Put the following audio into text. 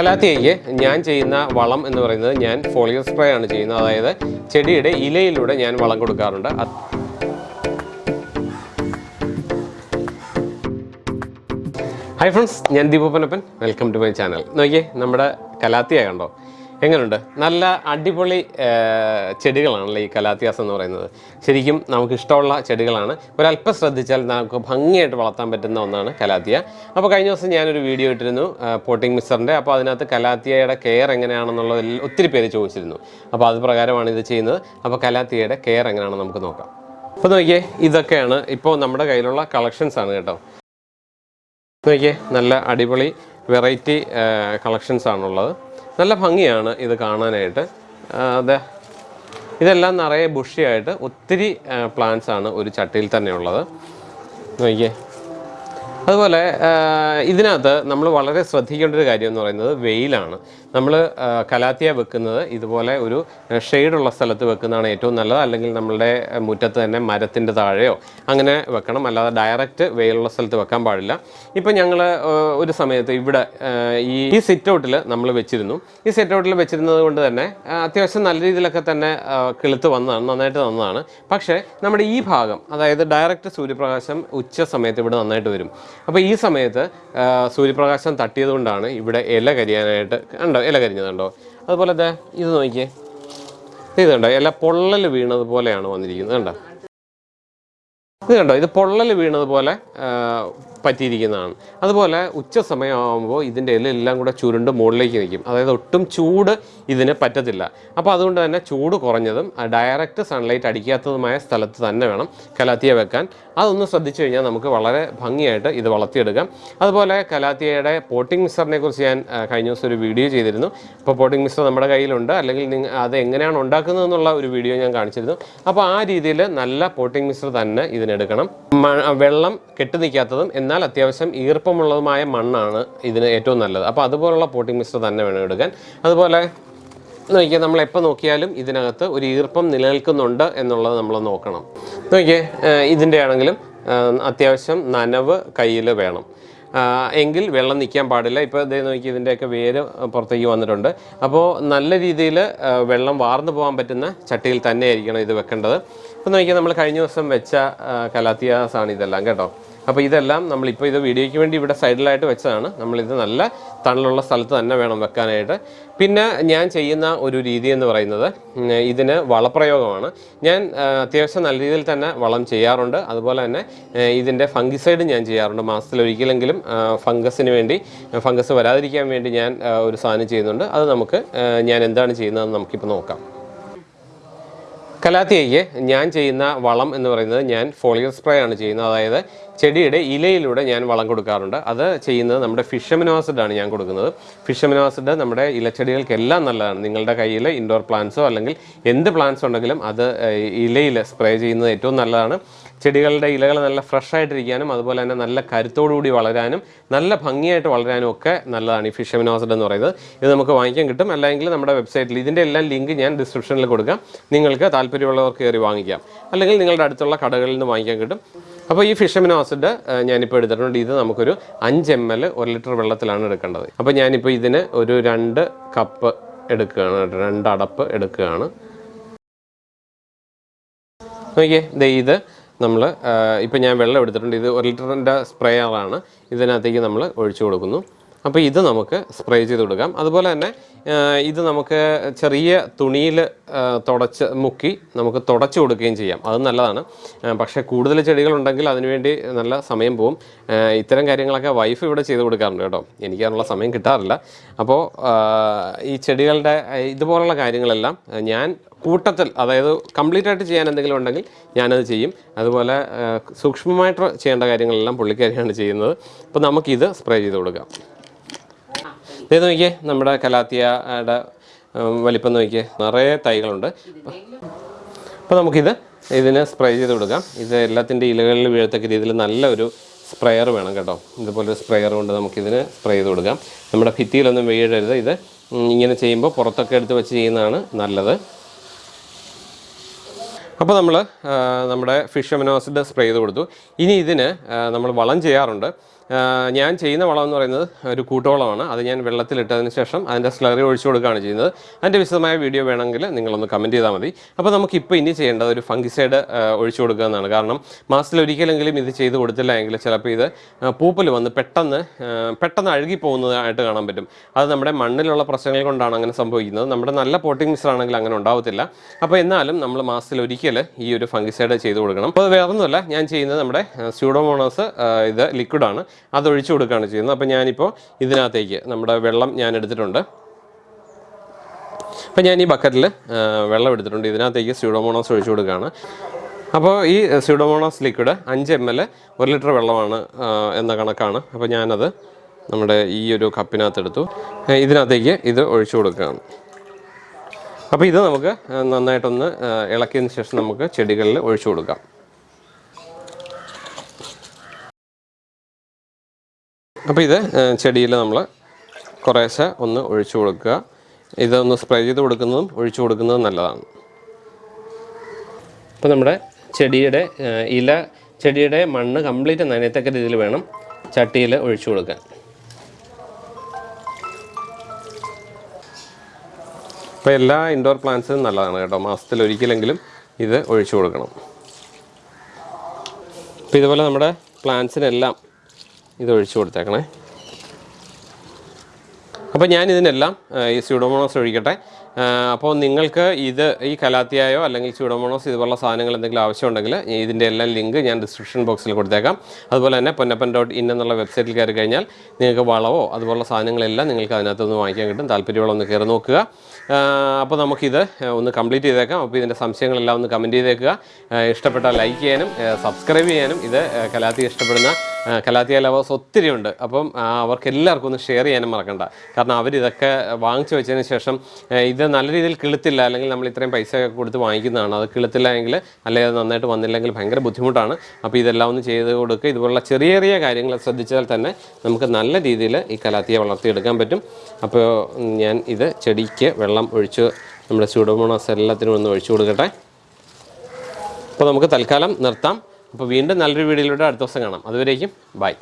കലാത്തിയയ്ക്ക് ഞാൻ ചെയ്യുന്ന വളം എന്ന് പറയുന്നത് ഞാൻ ഫോളിയർ സ്പ്രേ ആണ് ചെയ്യുന്നത്. അതായത് ചെടിയുടെ ഇലയിലൂടെ ഞാൻ വളം കൊടുക്കാറുണ്ട്. ഹൈ ഫ്രണ്ട്സ് ഞാൻ ദീപപ്പനപ്പൻ വെൽക്കം ടു മൈ ചാനൽ നോക്കിയേ നമ്മുടെ കലാത്തിയ കണ്ടോ? എങ്ങനെയുണ്ട് നല്ല അടിപൊളി ചെടികളാണ് ചെടികളാണല്ലോ ഈ കലാത്യാസം എന്ന് പറയുന്നത്. ശരിക്കും നമുക്ക് ഇഷ്ടമുള്ള ചെടികളാണ്. ഒരല്പം ശ്രദ്ധിച്ചാൽ നമുക്ക് ഭംഗിയായിട്ട് വളർത്താൻ പറ്റുന്ന ഒന്നാണ് കലാത്തിയ. അപ്പോൾ കഴിഞ്ഞ ദിവസം ഞാനൊരു വീഡിയോ ഇട്ടിരുന്നു പോട്ടിംഗ് മിക്സറിന്റെ അപ്പോൾ അതിനകത്ത് കലാത്തിയയുടെ കെയർ എങ്ങനെയാണെന്നുള്ളതിൽ ഒത്തിരി പേര് ചോദിച്ചിരുന്നു. അപ്പോൾ അത് പ്രകാരമാണ് ഇത് ചെയ്യുന്നത്. അപ്പോൾ കലാത്തിയയുടെ കെയർ എങ്ങനെയാണെന്ന് നമുക്ക് നോക്കാം. അപ്പോൾ നോക്കിയേ ഇതൊക്കെയാണ് ഇപ്പോൾ നമ്മുടെ കയ്യിലുള്ള കളക്ഷൻസ് ആണ് കേട്ടോ. നോക്കിയേ നല്ല അടിപൊളി വെറൈറ്റി കളക്ഷൻസ് ആണുള്ളത്. നല്ല ഭംഗിയാണ് ഇത് കാണാനായിട്ട്. അതെ ഇതെല്ലാം നിറയെ ബുഷിയായിട്ട് ഒത്തിരി പ്ലാന്റ്സ് ആണ് ഒരു ചട്ടിയിൽ തന്നെ ഉള്ളത് നോക്കിയേ. അതുപോലെ ഇതിനകത്ത് നമ്മൾ വളരെ ശ്രദ്ധിക്കേണ്ട ഒരു കാര്യം എന്ന് പറയുന്നത് വെയിലാണ്. നമ്മൾ കലാത്തിയ വെക്കുന്നത്. ഇതുപോലെ ഒരു ഷെയ്ഡുള്ള സ്ഥലത്ത് വെക്കുന്നതാണ് ഏറ്റവും നല്ലത്. അല്ലെങ്കിൽ നമ്മളുടെ മുറ്റത്ത് തന്നെ മരത്തിന്റെ താഴെയോ അങ്ങനെ വെക്കണം. അല്ലാതെ ഡയറക്റ്റ് വെയിലുള്ള സ്ഥലത്ത് വെക്കാൻ പാടില്ല. ഇപ്പം ഞങ്ങൾ ഒരു സമയത്ത് ഇവിടെ ഈ ഈ സിറ്റൗട്ടിൽ നമ്മൾ വെച്ചിരുന്നു. ഈ സിറ്റൗട്ടിൽ വെച്ചിരുന്നത് കൊണ്ട് തന്നെ അത്യാവശ്യം നല്ല രീതിയിലൊക്കെ തന്നെ കിളുത്ത് വന്നതാണ് നന്നായിട്ട് വന്നതാണ്. പക്ഷേ നമ്മുടെ ഈ ഭാഗം അതായത് ഡയറക്റ്റ് സൂര്യപ്രകാശം ഉച്ച സമയത്ത് ഇവിടെ നന്നായിട്ട് വരും. അപ്പോൾ ഈ സമയത്ത് സൂര്യപ്രകാശം തട്ടിയത് കൊണ്ടാണ് ഇവിടെ ഇല കരിയാനായിട്ട് കണ്ടോ? ഇല കരിഞ്ഞത് കണ്ടോ? അതുപോലെ ദേ ഇത് നോക്കിയേ. ഇത് കണ്ടോ? ഇല പൊള്ളൽ വീണത് പോലെയാണ് വന്നിരിക്കുന്നത്. കണ്ടോ? ഇത് കണ്ടോ? ഇത് പൊള്ളൽ വീണതുപോലെ പോലെ പറ്റിയിരിക്കുന്നതാണ്. അതുപോലെ ഉച്ച സമയമാകുമ്പോൾ ഇതിന്റെ ഇലയെല്ലാം കൂടെ ചുരുണ്ട് മുകളിലേക്ക് നിൽക്കും. അതായത് ഒട്ടും ചൂട് ഇതിന് പറ്റത്തില്ല. അപ്പോൾ അതുകൊണ്ട് തന്നെ ചൂട് കുറഞ്ഞതും ഡയറക്റ്റ് സൺലൈറ്റ് അടിക്കാത്തതുമായ സ്ഥലത്ത് തന്നെ വേണം കലാത്തിയ വെക്കാൻ. അതൊന്ന് ശ്രദ്ധിച്ചു കഴിഞ്ഞാൽ നമുക്ക് വളരെ ഭംഗിയായിട്ട് ഇത് വളർത്തിയെടുക്കാം. അതുപോലെ കലാത്തിയയുടെ പോട്ടിംഗ് മിക്സറിനെ കുറിച്ച് ഞാൻ കഴിഞ്ഞ ദിവസം ഒരു വീഡിയോ ചെയ്തിരുന്നു. അപ്പോൾ പോട്ടിംഗ് മിക്സർ നമ്മുടെ കയ്യിലുണ്ട്. അല്ലെങ്കിൽ നിങ്ങൾ അത് എങ്ങനെയാണ് ഉണ്ടാക്കുന്നത് എന്നുള്ള ഒരു വീഡിയോ ഞാൻ കാണിച്ചിരുന്നു. അപ്പോൾ ആ രീതിയിൽ നല്ല പോട്ടിംഗ് മിക്സർ തന്നെ ഇതിനെടുക്കണം. വെള്ളം കെട്ടി നിൽക്കാത്തതും എന്നാൽ അത്യാവശ്യം ഈർപ്പമുള്ളതുമായ മണ്ണാണ് ഇതിന് ഏറ്റവും നല്ലത്. അപ്പോൾ അതുപോലുള്ള പോട്ടിംഗ് മിക്സർ തന്നെ വേണം എടുക്കാൻ. അതുപോലെ നോക്കിയാൽ നമ്മൾ എപ്പോൾ നോക്കിയാലും ഇതിനകത്ത് ഒരു ഈർപ്പം നിലനിൽക്കുന്നുണ്ട് എന്നുള്ളത് നമ്മൾ നോക്കണം. നോക്കിയേ ഇതിന്റെ ആണെങ്കിലും അത്യാവശ്യം നനവ് കയ്യിൽ വേണം. എങ്കിൽ വെള്ളം നിൽക്കാൻ പാടില്ല. ഇപ്പോൾ ഇതേ നോക്കി ഇതിന്റെയൊക്കെ വേര് പുറത്തേക്ക് വന്നിട്ടുണ്ട്. അപ്പോൾ നല്ല രീതിയിൽ വെള്ളം വാർന്നു പോകാൻ പറ്റുന്ന ചട്ടിയിൽ തന്നെയായിരിക്കണം ഇത് വെക്കേണ്ടത്. അപ്പോൾ നോക്കിയാൽ നമ്മൾ കഴിഞ്ഞ ദിവസം വെച്ച കലാത്തിയാസാണ് ഇതെല്ലാം കേട്ടോ? അപ്പോൾ ഇതെല്ലാം നമ്മളിപ്പോൾ ഇത് വീഡിയോയ്ക്ക് വേണ്ടി ഇവിടെ സൈഡിലായിട്ട് വെച്ചതാണ്. നമ്മളിത് നല്ല തണലുള്ള സ്ഥലത്ത് തന്നെ വേണം വെക്കാനായിട്ട്. പിന്നെ ഞാൻ ചെയ്യുന്ന ഒരു രീതി എന്ന് പറയുന്നത് ഇതിന് വളപ്രയോഗമാണ്. ഞാൻ അത്യാവശ്യം നല്ല രീതിയിൽ തന്നെ വളം ചെയ്യാറുണ്ട്. അതുപോലെ തന്നെ ഇതിന്റെ ഫംഗിസൈഡ് ഞാൻ ചെയ്യാറുണ്ട്. ആ, ഫംഗസിന് വേണ്ടി ഫംഗസ് വരാതിരിക്കാൻ വേണ്ടി ഞാൻ ഒരു സാധനം ചെയ്യുന്നുണ്ട്. അത് നമുക്ക് ഞാൻ എന്താണ് ചെയ്യുന്നതെന്ന് നമുക്കിപ്പോൾ നോക്കാം. കലാത്തിയയ്ക്ക് ഞാൻ ചെയ്യുന്ന വളം എന്ന് പറയുന്നത് ഞാൻ ഫോളിയർ സ്പ്രേ ആണ് ചെയ്യുന്നത്. അതായത് ചെടിയുടെ ഇലയിലൂടെ ഞാൻ വളം കൊടുക്കാറുണ്ട്. അത് ചെയ്യുന്നത് നമ്മുടെ ഫിഷമിനോ ആസിഡ് ആണ് ഞാൻ കൊടുക്കുന്നത്. ഫിഷമിനോ ആസിഡ് നമ്മുടെ ഇലച്ചെടികൾക്കെല്ലാം നല്ലതാണ്. നിങ്ങളുടെ കയ്യിൽ ഇൻഡോർ പ്ലാന്റ്സോ അല്ലെങ്കിൽ എന്ത് പ്ലാന്റ്സ് ഉണ്ടെങ്കിലും അത് ഇലയിൽ സ്പ്രേ ചെയ്യുന്നത് ഏറ്റവും നല്ലതാണ്. ചെടികളുടെ ഇലകൾ നല്ല ഫ്രഷ് ആയിട്ടിരിക്കാനും അതുപോലെ തന്നെ നല്ല കരുത്തോടുകൂടി വളരാനും നല്ല ഭംഗിയായിട്ട് വളരാനും ഒക്കെ നല്ലതാണ് ഈ ഫിഷമിനോസിഡ് എന്ന് പറയുന്നത്. ഇത് നമുക്ക് വാങ്ങിക്കാൻ കിട്ടും. അല്ലെങ്കിൽ നമ്മുടെ വെബ്സൈറ്റിൽ ഇതിന്റെ എല്ലാം ലിങ്ക് ഞാൻ ഡിസ്ക്രിപ്ഷനിൽ കൊടുക്കാം. നിങ്ങൾക്ക് താല്പര്യമുള്ളവർക്ക് കയറി വാങ്ങിക്കാം. അല്ലെങ്കിൽ നിങ്ങളുടെ അടുത്തുള്ള കടകളിൽ നിന്ന് വാങ്ങിക്കാൻ കിട്ടും. അപ്പോൾ ഈ ഫിഷ് അമിനോ ആസിഡ് ഞാനിപ്പോൾ എടുത്തിട്ടുണ്ട്. ഇത് നമുക്കൊരു അഞ്ച് എം എൽ ഒരു ലിറ്റർ വെള്ളത്തിലാണ് എടുക്കേണ്ടത്. അപ്പോൾ ഞാനിപ്പോൾ ഇതിന് ഒരു രണ്ട് കപ്പ് എടുക്കുകയാണ് രണ്ട് അടപ്പ് എടുക്കുകയാണ്. നോക്കിയേ ദേ ഇത് നമ്മൾ ഇപ്പം ഞാൻ വെള്ളം എടുത്തിട്ടുണ്ട്. ഇത് ഒരു ലിറ്ററിന്റെ സ്പ്രേയറാണ് ഇതിനകത്തേക്ക് നമ്മൾ ഒഴിച്ചു കൊടുക്കുന്നു. അപ്പോൾ ഇത് നമുക്ക് സ്പ്രേ ചെയ്ത് കൊടുക്കാം. അതുപോലെ തന്നെ ഇത് നമുക്ക് ചെറിയ തുണിയിൽ തുടച്ച് മുക്കി നമുക്ക് തുടച്ച് കൊടുക്കുകയും ചെയ്യാം. അത് നല്ലതാണ്. പക്ഷേ കൂടുതൽ ചെടികളുണ്ടെങ്കിൽ അതിനുവേണ്ടി നല്ല സമയം പോവും. ഇത്തരം കാര്യങ്ങളൊക്കെ വൈഫ് ഇവിടെ ചെയ്ത് കൊടുക്കാറുണ്ട് കേട്ടോ. എനിക്ക് അതിനുള്ള സമയം കിട്ടാറില്ല. അപ്പോൾ ഈ ചെടികളുടെ ഇതുപോലുള്ള കാര്യങ്ങളെല്ലാം ഞാൻ കൂട്ടത്തിൽ അതായത് കംപ്ലീറ്റ് ആയിട്ട് ചെയ്യാൻ എന്തെങ്കിലും ഉണ്ടെങ്കിൽ ഞാനത് ചെയ്യും. അതുപോലെ സൂക്ഷ്മമായിട്ട് ചെയ്യേണ്ട കാര്യങ്ങളെല്ലാം പുള്ളിക്കാരിയാണ് ചെയ്യുന്നത്. അപ്പോൾ നമുക്കിത് സ്പ്രേ ചെയ്ത് കൊടുക്കാം. ഇത് നോക്കിയേ നമ്മുടെ കലാത്തിയയുടെ വലിപ്പം നോക്കിയേ നിറയെ തൈകളുണ്ട്. അപ്പോൾ നമുക്കിത് ഇതിന് സ്പ്രേ ചെയ്ത് കൊടുക്കാം. ഇത് എല്ലാത്തിന്റെ ഇലകളിൽ വീഴത്തക്ക രീതിയിൽ നല്ലൊരു സ്പ്രെയർ വേണം കേട്ടോ. ഇതുപോലൊരു സ്പ്രെയർ കൊണ്ട് നമുക്കിതിന് സ്പ്രേ ചെയ്ത് കൊടുക്കാം. നമ്മുടെ ഭിത്തിയിലൊന്നും വീഴരുത്. ഇത് ഇങ്ങനെ ചെയ്യുമ്പോൾ പുറത്തൊക്കെ എടുത്ത് വെച്ച് ചെയ്യുന്നതാണ് നല്ലത്. അപ്പോൾ നമ്മൾ നമ്മുടെ ഫിഷ് അമിനോസിഡ് സ്പ്രേ ചെയ്ത് കൊടുത്തു. ഇനി ഇതിന് നമ്മൾ വളം ചെയ്യാറുണ്ട്. ഞാൻ ചെയ്യുന്ന വളം എന്ന് പറയുന്നത് ഒരു കൂട്ടുവളമാണ്. അത് ഞാൻ വെള്ളത്തിലിട്ടതിന് ശേഷം അതിന്റെ സ്ലറി ഒഴിച്ചു കൊടുക്കുകയാണ് ചെയ്യുന്നത്. അതിന്റെ വിശദമായ വീഡിയോ വേണമെങ്കിൽ നിങ്ങളൊന്ന് കമന്റ് ചെയ്താൽ മതി. അപ്പോൾ നമുക്ക് ഇപ്പോൾ ഇനി ചെയ്യേണ്ടത് ഒരു ഫംഗിസൈഡ് ഒഴിച്ചു കൊടുക്കുക എന്നാണ്. കാരണം മാസത്തിൽ ഒരിക്കലെങ്കിലും ഇത് ചെയ്ത് കൊടുത്തില്ല എങ്കിൽ ചിലപ്പോൾ ഇത് പൂപ്പൽ വന്ന് പെട്ടെന്ന് പെട്ടെന്ന് അഴുകി പോകുന്നതായിട്ട് കാണാൻ പറ്റും. അത് നമ്മുടെ മണ്ണിലുള്ള പ്രശ്നങ്ങൾ കൊണ്ടാണ് അങ്ങനെ സംഭവിക്കുന്നത്. നമ്മുടെ നല്ല പോട്ടിംഗ് മിക്സർ ആണെങ്കിൽ അങ്ങനെ ഉണ്ടാവത്തില്ല. അപ്പോൾ എന്നാലും നമ്മൾ മാസത്തിൽ ഒരിക്കൽ ഈ ഒരു ഫംഗിസൈഡ് ചെയ്ത് കൊടുക്കണം. അപ്പോൾ വേറൊന്നുമല്ല ഞാൻ ചെയ്യുന്നത് നമ്മുടെ സ്യൂഡോമോണോസ് ഇത് ലിക്വിഡാണ്. അത് ഒഴിച്ചു കൊടുക്കുകയാണ് ചെയ്യുന്നത്. അപ്പോൾ ഞാനിപ്പോൾ ഇതിനകത്തേക്ക് നമ്മുടെ വെള്ളം ഞാൻ എടുത്തിട്ടുണ്ട്. അപ്പോൾ ഞാൻ ഈ ബക്കറ്റിൽ വെള്ളം എടുത്തിട്ടുണ്ട്. ഇതിനകത്തേക്ക് സ്യൂഡോമോണോസ് ഒഴിച്ചു കൊടുക്കുകയാണ്. അപ്പോൾ ഈ സ്യൂഡോമോണോസ് ലിക്വിഡ് അഞ്ച് എം എൽ ഒരു ലിറ്റർ വെള്ളമാണ് എന്ന കണക്കാണ്. അപ്പോൾ ഞാനത് നമ്മുടെ ഈ ഒരു കപ്പിനകത്തെടുത്തു. ഇതിനകത്തേക്ക് ഇത് ഒഴിച്ചു കൊടുക്കുകയാണ്. അപ്പോൾ ഇത് നമുക്ക് നന്നായിട്ടൊന്ന് ഇളക്കിയതിന് ശേഷം നമുക്ക് ചെടികളിൽ ഒഴിച്ചു കൊടുക്കാം. അപ്പോൾ ഇത് ചെടിയിൽ നമ്മൾ കുറേശ്ശെ ഒന്ന് ഒഴിച്ചു കൊടുക്കുക. ഇതൊന്ന് സ്പ്രേ ചെയ്ത് കൊടുക്കുന്നതും ഒഴിച്ചു കൊടുക്കുന്നതും നല്ലതാണ്. അപ്പോൾ നമ്മുടെ ചെടിയുടെ ഇല ചെടിയുടെ മണ്ണ് കംപ്ലീറ്റ് നനയത്തക്ക രീതിയിൽ വേണം ചട്ടിയിൽ ഒഴിച്ചു കൊടുക്കാൻ. അപ്പോൾ എല്ലാ ഇൻഡോർ പ്ലാന്റ്സിനും നല്ലതാണ് കേട്ടോ. മാസത്തിൽ ഒരിക്കലെങ്കിലും ഇത് ഒഴിച്ചു കൊടുക്കണം. അപ്പോൾ ഇതുപോലെ നമ്മുടെ പ്ലാന്റ്സിനെല്ലാം ഇത് ഒഴിച്ചു കൊടുത്തേക്കണേ. അപ്പോൾ ഞാൻ ഇതിനെല്ലാം ഈ സ്യൂഡോമോണോസ് ഒഴിക്കട്ടെ. അപ്പോൾ നിങ്ങൾക്ക് ഇത് ഈ കലാത്തിയായോ അല്ലെങ്കിൽ സ്യൂഡോമോണോസ് ഇതുപോലുള്ള സാധനങ്ങൾ എന്തെങ്കിലും ആവശ്യമുണ്ടെങ്കിൽ ഇതിന്റെ എല്ലാം ലിങ്ക് ഞാൻ ഡിസ്ക്രിപ്ഷൻ ബോക്സിൽ കൊടുത്തേക്കാം. അതുപോലെ തന്നെ പൊന്നപ്പൻ ഡോട്ട് ഇൻ എന്നുള്ള വെബ്സൈറ്റിൽ കയറി കഴിഞ്ഞാൽ നിങ്ങൾക്ക് വളവോ അതുപോലുള്ള സാധനങ്ങളെല്ലാം നിങ്ങൾക്ക് അതിനകത്തുനിന്ന് വാങ്ങിക്കാൻ കിട്ടും. താല്പര്യമുള്ള ഒന്ന് കയറി നോക്കുക. അപ്പോൾ നമുക്കിത് ഒന്ന് കംപ്ലീറ്റ് ചെയ്തേക്കാം. അപ്പോൾ ഇതിന്റെ സംശയങ്ങളെല്ലാം ഒന്ന് കമന്റ് ചെയ്തേക്കുക. ഇഷ്ടപ്പെട്ടാൽ ലൈക്ക് ചെയ്യാനും സബ്സ്ക്രൈബ് ചെയ്യാനും ഇത് കലാത്തി ഇഷ്ടപ്പെടുന്ന കലാത്തിയ ലവേഴ്സ് ഒത്തിരി ഉണ്ട്. അപ്പം അവർക്ക് എല്ലാവർക്കും ഒന്ന് ഷെയർ ചെയ്യാനും മറക്കണ്ട. കാരണം അവരിതൊക്കെ വാങ്ങിച്ചു വെച്ചതിന് ശേഷം ഇത് നല്ല രീതിയിൽ കിളുത്തില്ല. അല്ലെങ്കിൽ നമ്മൾ ഇത്രയും പൈസ കൊടുത്ത് വാങ്ങിക്കുന്നതാണ്. അത് കിളുത്തില്ല എങ്കിൽ അല്ലെങ്കിൽ നന്നായിട്ട് വന്നില്ലെങ്കിൽ ഭയങ്കര ബുദ്ധിമുട്ടാണ്. അപ്പോൾ ഇതെല്ലാം ഒന്ന് ചെയ്ത് കൊടുക്കുക ഇതുപോലുള്ള ചെറിയ ചെറിയ കാര്യങ്ങൾ ശ്രദ്ധിച്ചാൽ തന്നെ നമുക്ക് നല്ല രീതിയിൽ ഈ കലാത്തിയെ വളർത്തിയെടുക്കാൻ പറ്റും. അപ്പോൾ ഞാൻ ഇത് ചെടിക്ക് വെള്ളം ഒഴിച്ച് നമ്മുടെ സ്യൂഡോമോണാസ് എല്ലാത്തിനും ഒന്ന് ഒഴിച്ചു കൊടുക്കട്ടെ. അപ്പോൾ നമുക്ക് തൽക്കാലം നിർത്താം. അപ്പോൾ വീണ്ടും നല്ലൊരു വീഡിയോയിലൂടെ അടുത്ത ദിവസം കാണാം. അതുവരേക്കും ബൈ.